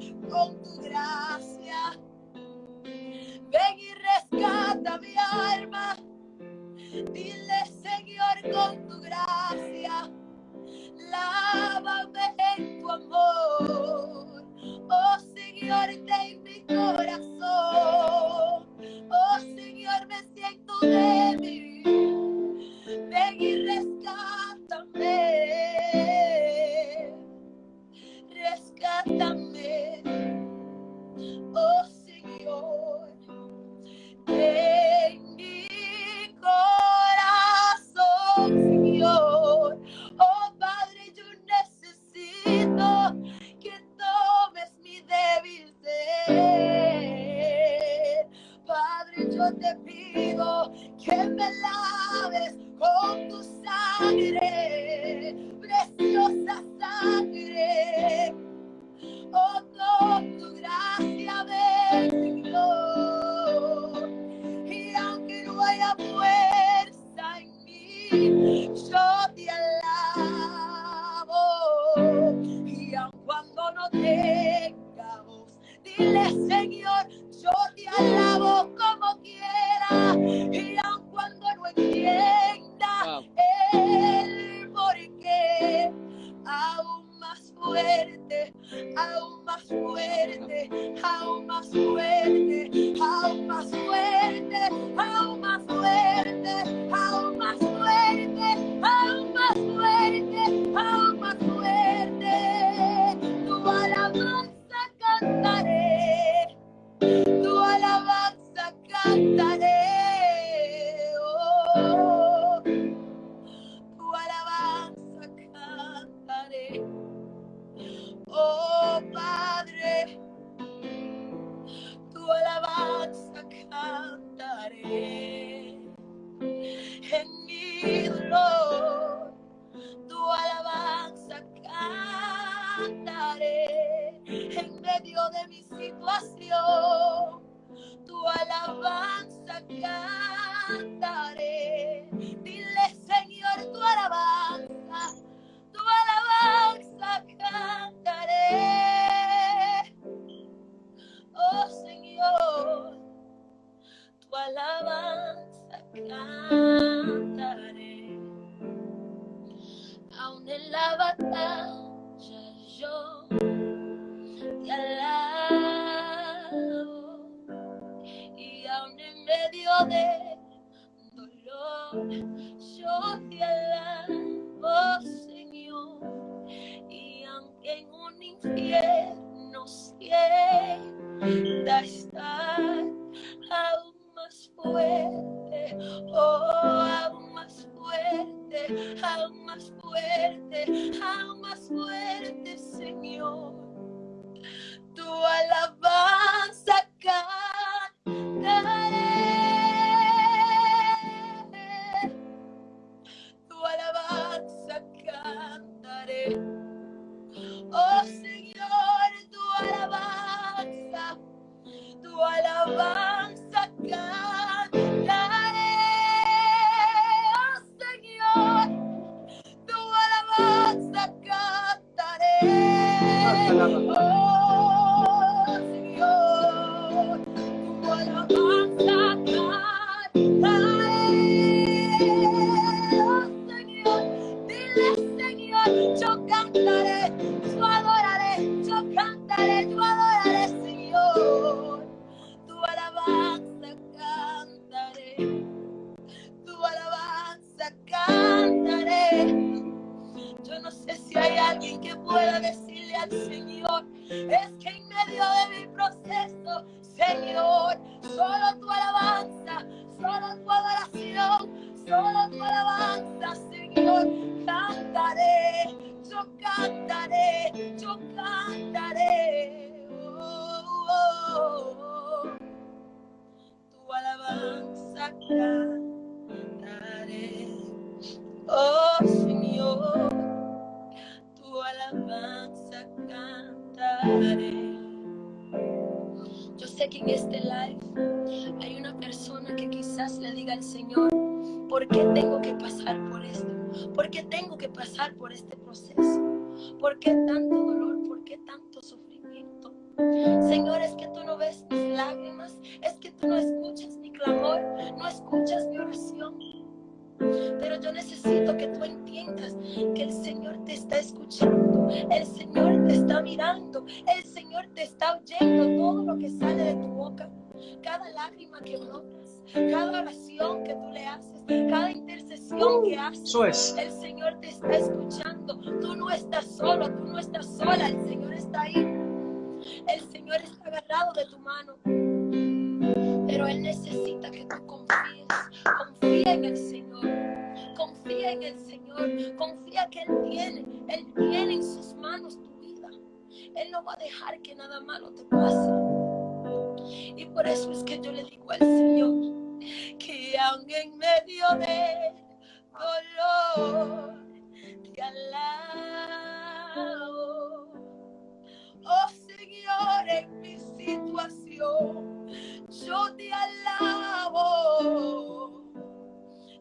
Senhor, com tu graça. En mi dolor, tu alabanza cantaré. En medio de mi situación, tu alabanza cantaré. fuerte, aún más fuerte, aún fuerte, Señor. Tu alabanza cantaré. Tu alabanza cantaré. Oh Señor, tu alabanza, tu alabanza. Alguien que pueda decirle al Señor, es que en medio de mi proceso, Señor, solo tu alabanza, solo tu adoración, solo tu alabanza, Señor, cantaré, yo cantaré, yo cantaré. Oh, oh, oh. Tu alabanza cantaré. Oh Señor, Yo sé que en este live hay una persona que quizás le diga al Señor, ¿por qué tengo que pasar por esto? ¿Por qué tengo que pasar por este proceso? ¿Por qué tanto dolor? ¿Por qué tanto sufrimiento? Señor, es que tú no ves mis lágrimas, es que tú no escuchas mi clamor, no escuchas mi oración. Pero yo necesito que tú entiendas que el Señor te está escuchando, el Señor te está mirando, el Señor te está oyendo todo lo que sale de tu boca, cada lágrima que brotas, cada oración que tú le haces, cada intercesión que haces. El Señor te está escuchando. Tú no estás solo, tú no estás sola, el Señor está ahí. El Señor está agarrado de tu mano. Pero Él necesita que tú confíes. Confía en el Señor. Confía en el Señor. Confía que Él tiene. Él tiene en sus manos tu vida. Él no va a dejar que nada malo te pase. Y por eso es que yo le digo al Señor que aunque en medio de dolor te alabo. Oh Señor, en mi situación yo te alabo.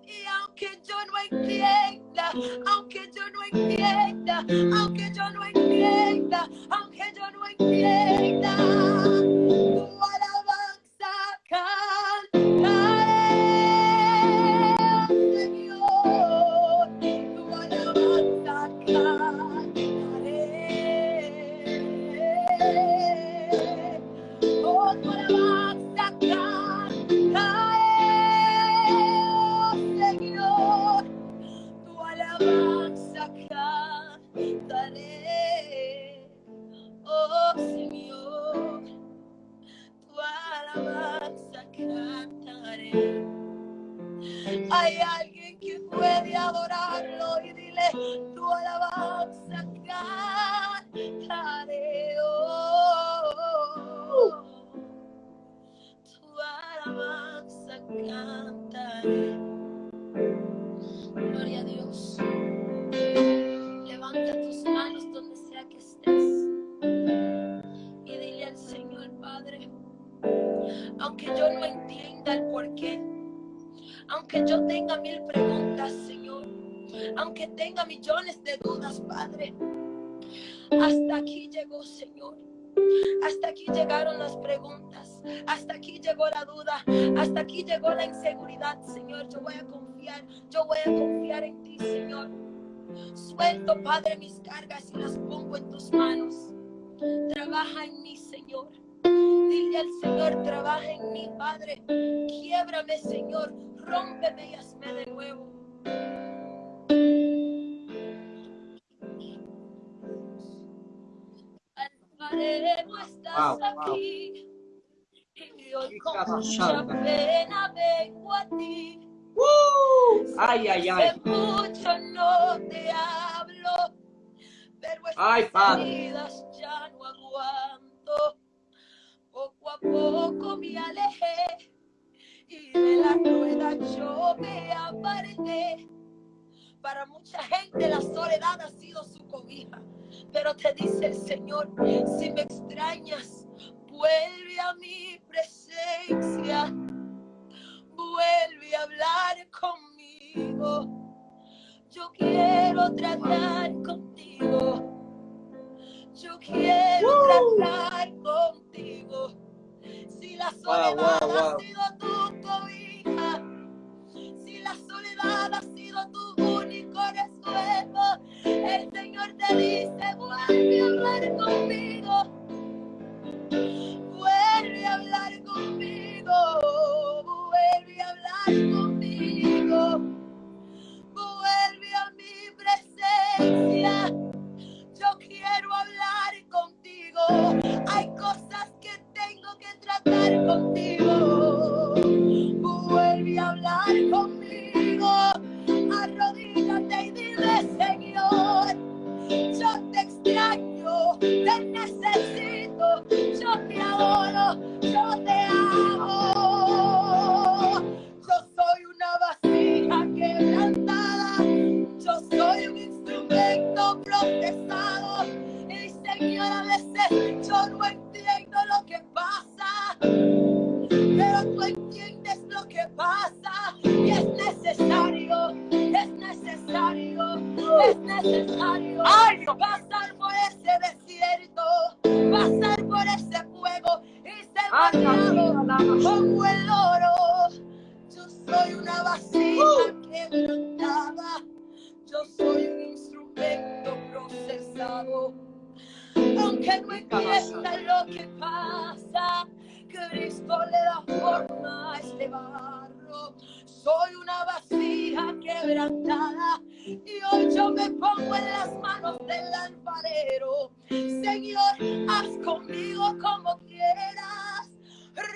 Y aunque yo no entienda, aunque yo no entienda, aunque yo no entienda, aunque yo no entienda, tenga mil preguntas, Señor, aunque tenga millones de dudas, Padre, hasta aquí llegó, Señor. Hasta aquí llegaron las preguntas, hasta aquí llegó la duda, hasta aquí llegó la inseguridad, Señor. Yo voy a confiar, yo voy a confiar en ti, Señor. Suelto, Padre, mis cargas y las pongo en tus manos. Trabaja en mí, Señor. Dile al Señor, trabaja en mí, Padre. Quiebrame, Señor. Rómpeme y hazme de nuevo. Alfarero, estás Wow, wow. aquí. Y hoy con mucha pena vengo a ti. ¡Uh! Ay, ay, ay. Mucho no te hablo, pero Ay, heridas ya no aguanto. Poco a poco me alejé y de la rueda yo me aparté. Para mucha gente la soledad ha sido su cobija, pero te dice el Señor, si me extrañas, vuelve a mi presencia, vuelve a hablar conmigo. Yo quiero tratar contigo. Yo quiero tratar contigo. Si la Wow, soledad wow, ha sido tu la soledad ha sido tu único resuelvo, el Señor te dice, vuelve a hablar conmigo. Vuelve a hablar conmigo. necesito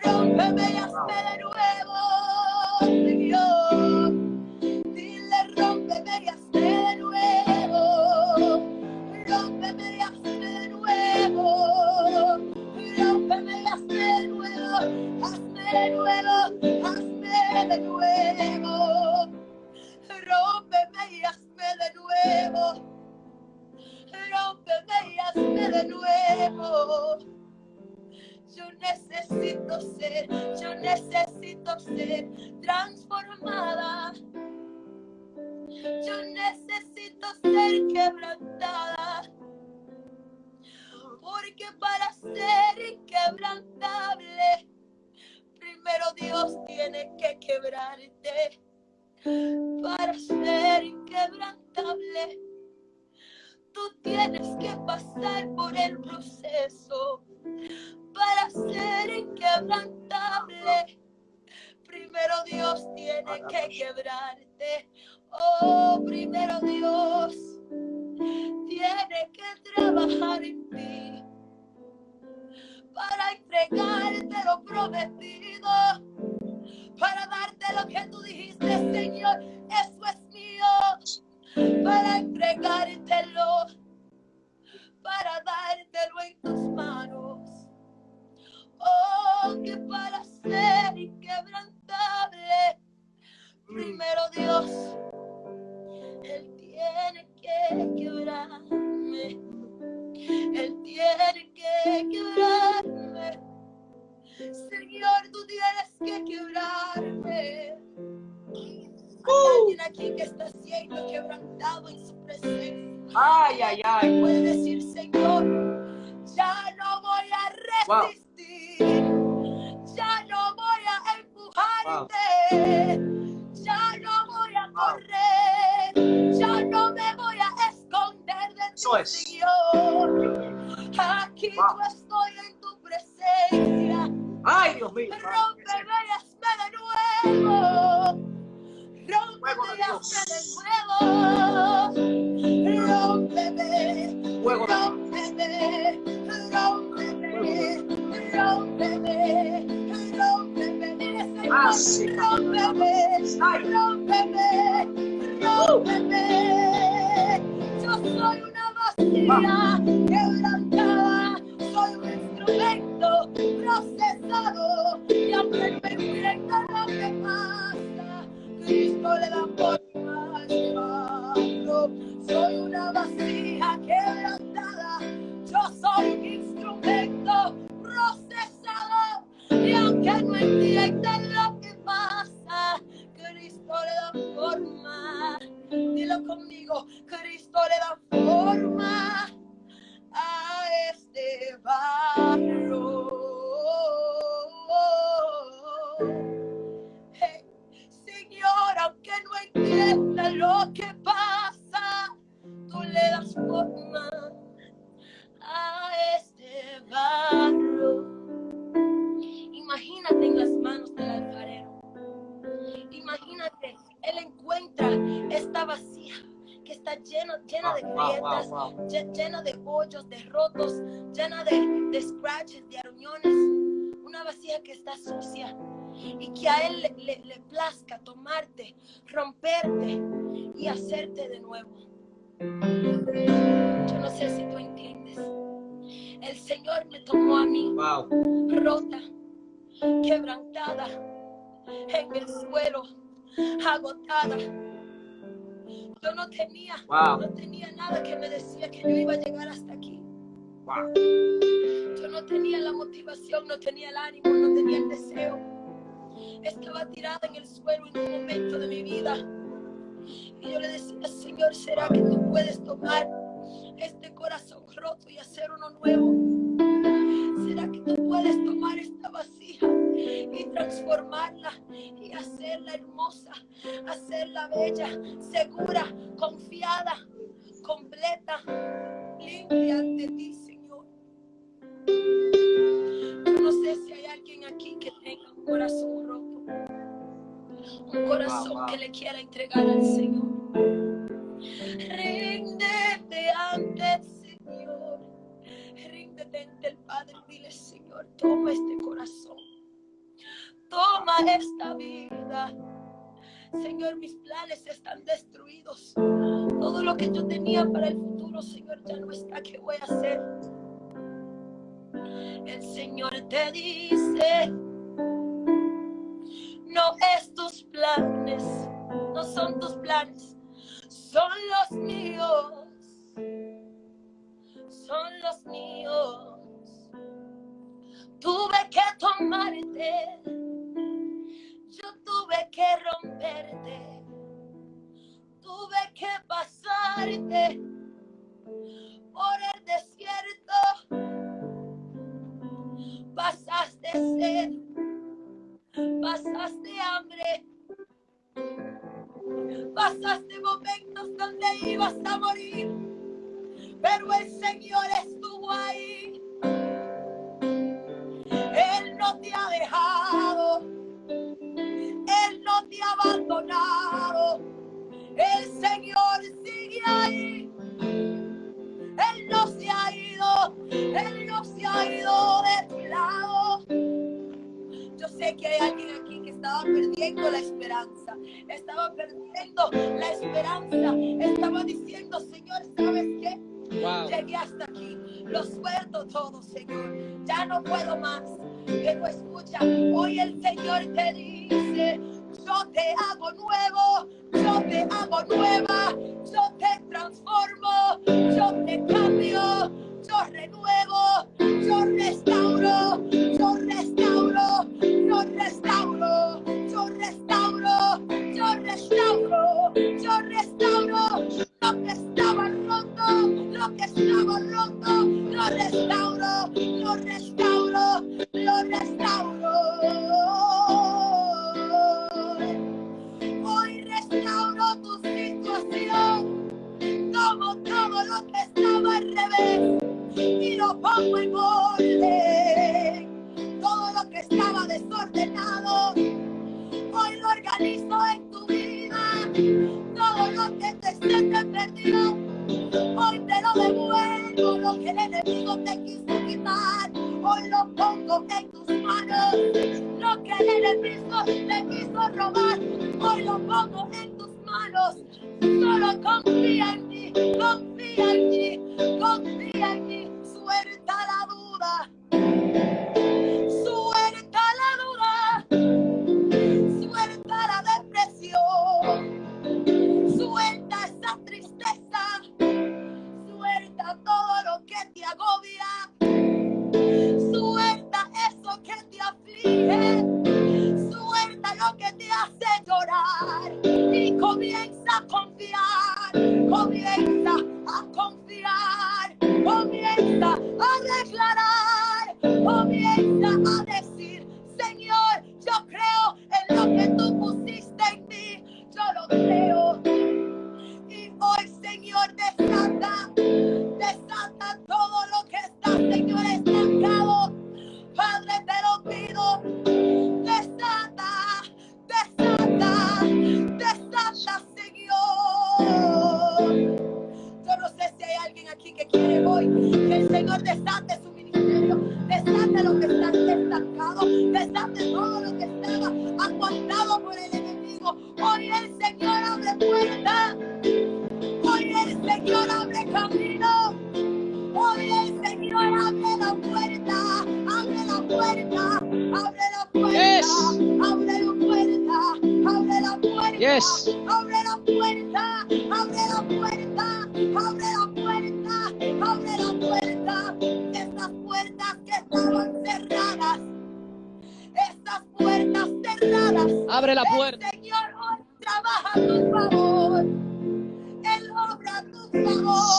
Rómpeme y hazme de Que quebrarte. Oh, primero Dios tiene que trabajar en ti para entregarte lo prometido, para darte lo que tú dijiste, Señor, eso es mío, para entregártelo, para dártelo en tus manos. Oh, que para ser inquebrantable, primero Dios, Él tiene que quebrarme. Él tiene que quebrarme. Señor, tú tienes que quebrarme. Hay alguien aquí que está siendo quebrantado en su presencia. Ay, ay, ay. Puede decir, Señor, ya no voy a Wow. resistir. Ya no voy a empujarte. Correr. Ya no me voy a esconder de ti, Eso es. Señor. Aquí Wow. yo estoy en tu presencia. Ay, Dios mío. Rómpeme y hazme de nuevo. Rómpeme y hazme de nuevo. Rómpeme. Fuego de Rómpeme. Rómpeme. Rómpeme. Rómpeme. Dile, Señor, Ah, sí. Rómpeme. Ay. Rómpeme. Rómpeme. Yo soy una vasija que a él le, le- le plazca tomarte, romperte y hacerte de nuevo. Yo no sé si tú entiendes. El Señor me tomó a mí Wow. rota, quebrantada, en el suelo, agotada. Yo no tenía, Wow. no tenía nada que me decía que yo iba a llegar hasta aquí. Wow. Yo no tenía la motivación, no tenía el ánimo, no tenía el deseo. Estaba tirada en el suelo en un momento de mi vida. Y yo le decía, Señor, ¿será que tú puedes tomar este corazón roto y hacer uno nuevo? ¿Será que tú puedes tomar esta vasija y transformarla y hacerla hermosa, hacerla bella, segura, confiada, completa, limpia ante ti, Señor? Yo no sé si hay alguien aquí que tenga un corazón roto, un corazón que le quiera entregar al Señor. Ríndete ante el Señor. Ríndete ante el Padre dile, Señor, toma este corazón. Toma esta vida. Señor, mis planes están destruidos. Todo lo que yo tenía para el futuro, Señor, ya no está. ¿Qué voy a hacer? El Señor te dice, esperanza, estaba diciendo, Señor, ¿sabes qué? Wow. Llegué hasta aquí, lo suelto todo, Señor, ya no puedo más. Pero escucha, hoy el Señor te dice, yo te hago nuevo, yo te hago nueva, yo te transformo, yo te cambio, yo renuevo, yo restauro, restauro, lo restauro, lo restauro. Hoy restauro tu situación, como todo lo que estaba al revés, y lo pongo en orden. Todo lo que estaba desordenado, hoy lo organizo en tu vida. Todo lo que te se perdido, hoy te lo. Que el enemigo te quiso quitar, hoy lo pongo en tus manos. Lo que el enemigo te quiso robar, hoy lo pongo en tus manos. Solo confía en ti, confía en ti, confía en ti.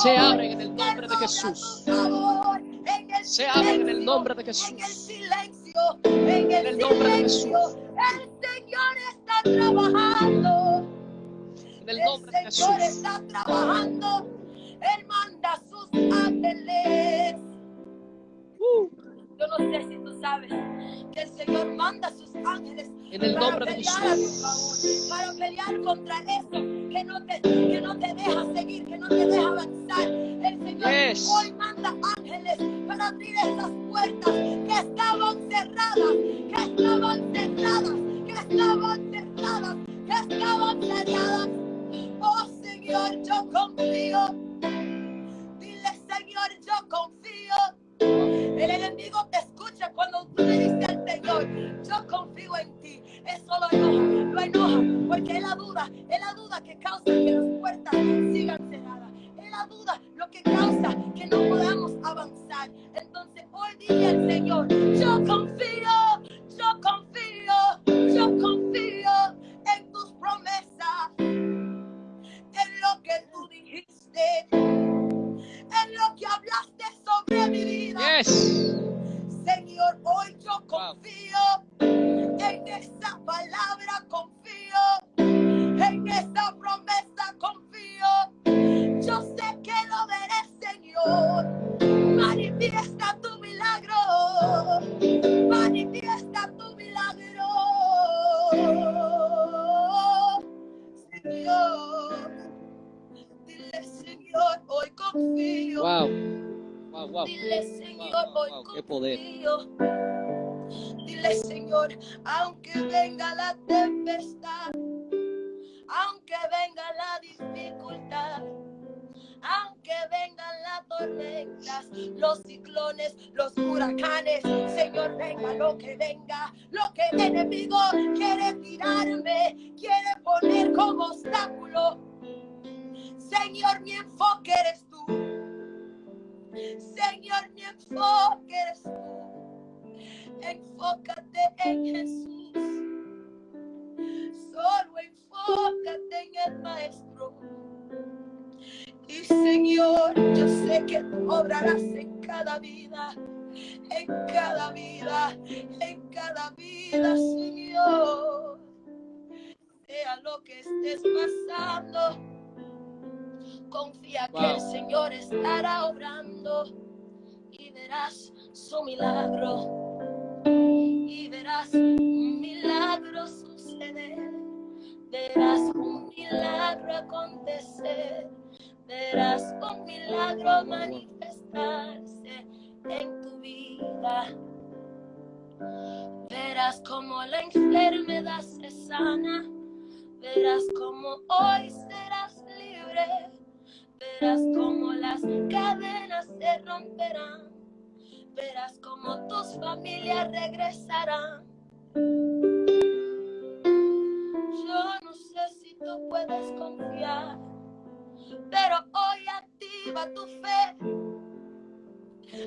Se abren en el nombre de Jesús. Se abren en el nombre de En el Jesús. silencio. En el, nombre de. Jesús. El Señor está trabajando. En el nombre de El Señor Jesús. está trabajando. Él manda sus ángeles. Yo no sé si tú sabes que el Señor manda a sus ángeles En el para nombre de pelear a tu Jesús. favor, para pelear contra eso que no te, que no te deja seguir, que no te deja avanzar. El Señor Yes. hoy manda ángeles para abrir esas puertas que estaban cerradas, que estaban cerradas, que estaban cerradas, que estaban cerradas. Oh Señor, yo confío. Dile Señor, yo confío. El enemigo te escucha cuando tú le dices al Señor, yo confío en ti. Eso lo enoja, lo enoja, porque es la duda, es la duda que causa que las puertas sigan cerradas. Es la duda lo que causa que no podamos avanzar. Entonces hoy dile al Señor, yo confío, yo confío, yo confío tormentas, los ciclones, los huracanes, Señor, venga lo que venga, lo que el enemigo quiere tirarme, quiere poner como obstáculo. Señor, mi enfoque obrarás en cada vida, en cada vida, en cada vida, Señor. Sea lo que estés pasando, confía que el. Señor estará obrando y verás su milagro. Y verás un milagro suceder, verás un milagro acontecer, verás un milagro manifestarse en tu vida. Verás como la enfermedad se sana, verás como hoy serás libre, verás como las cadenas se romperán, verás como tus familias regresarán. Yo no sé si tú puedes confiar, pero hoy activa tu fe,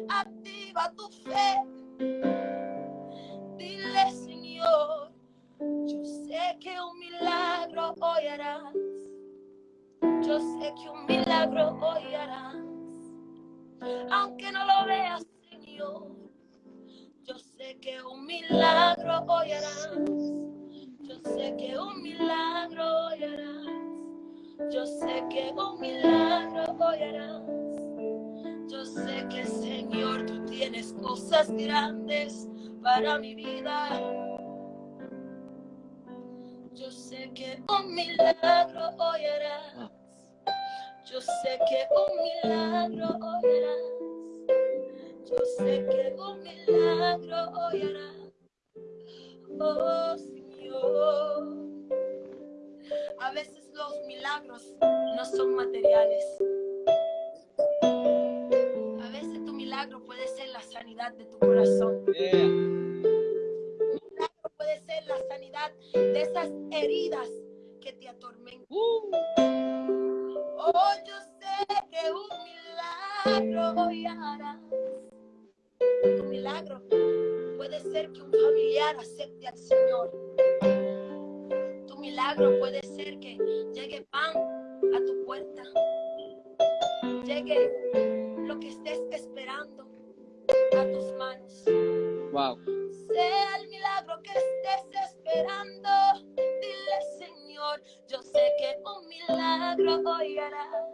activa tu fe. Dile, Señor, yo sé que un milagro hoy harás. Yo sé que un milagro hoy harás. Aunque no lo veas, Señor. Yo sé que un milagro hoy harás. Yo sé que un milagro hoy harás. Yo sé que un milagro hoy harás. Yo sé que, Señor, tú tienes cosas grandes para mi vida. Yo sé que un milagro hoy harás. Yo sé que un milagro hoy harás. Yo sé que un milagro hoy. Oh Señor. A veces los milagros no son materiales. A veces tu milagro puede ser la sanidad de tu corazón. Yeah. milagro puede ser la sanidad de esas heridas que te atormentan. Uh, Oh, yo sé que un milagro hoy harás. Tu milagro puede ser que un familiar acepte al Señor. Milagro puede ser que llegue pan a tu puerta. Llegue lo que estés esperando a tus manos. Wow. Sea el milagro que estés esperando. Dile, Señor, yo sé que un milagro hoy harás.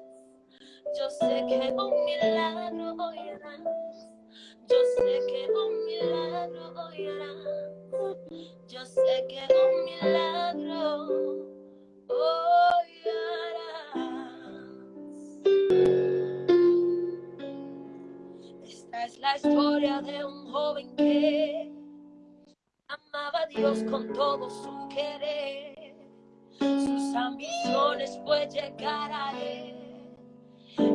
Yo sé que un milagro hoy harás. Yo sé que un milagro hoy harás. Yo sé que un milagro hoy harás. Esta es la historia de un joven que amaba a Dios con todo su querer. Sus ambiciones fue llegar a Él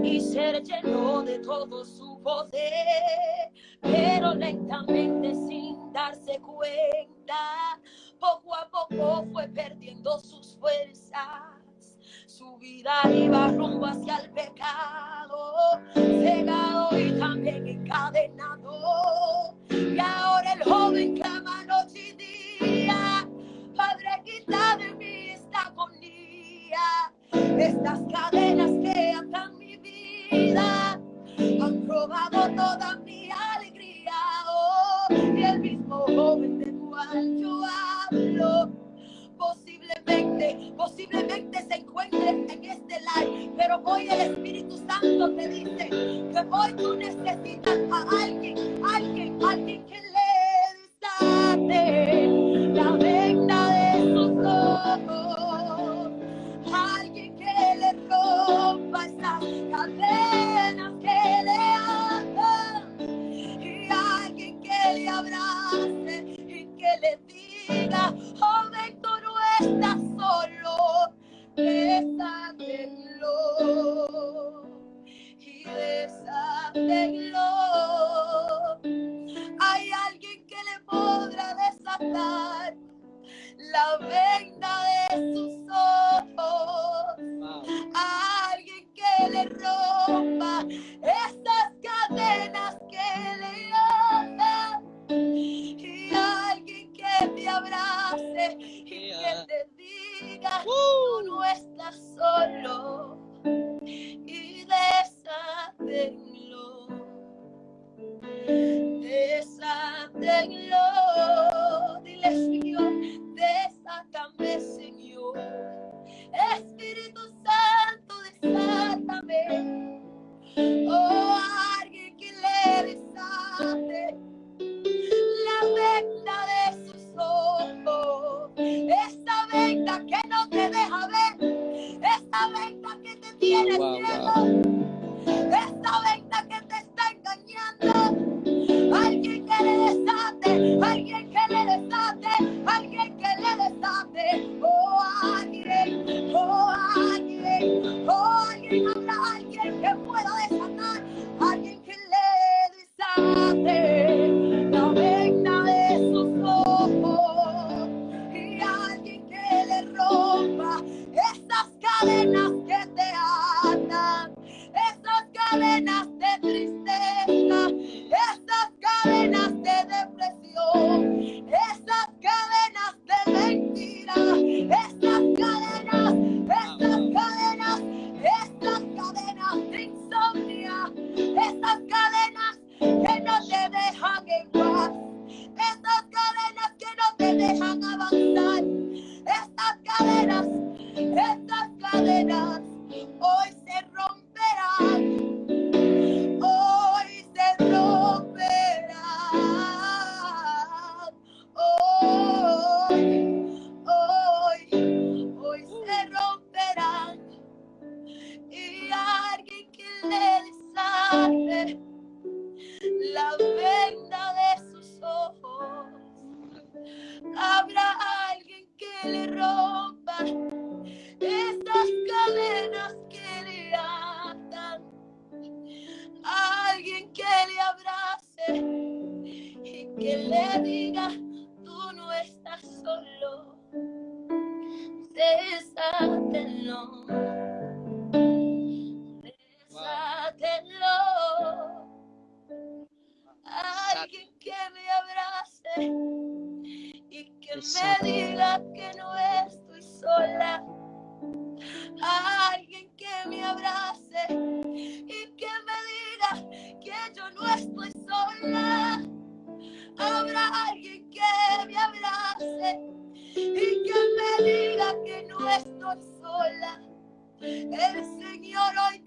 y ser lleno de todo su poder, pero lentamente sin darse cuenta, poco a poco fue perdiendo sus fuerzas. Su vida iba rumbo hacia el pecado, cegado y también encadenado. Y ahora el joven clama noche y día, Padre, quita de mí esta agonía, estas cadenas que atan mi vida, han robado toda mi mismo del cual yo hablo, posiblemente, posiblemente se encuentre en este live, pero hoy el Espíritu Santo te dice que hoy tú necesitas a alguien, the glory. Desátenlo. Desátenlo. Alguien que me abrace y que me diga que El Señor hoy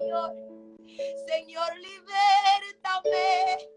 Señor, Señor, libértame.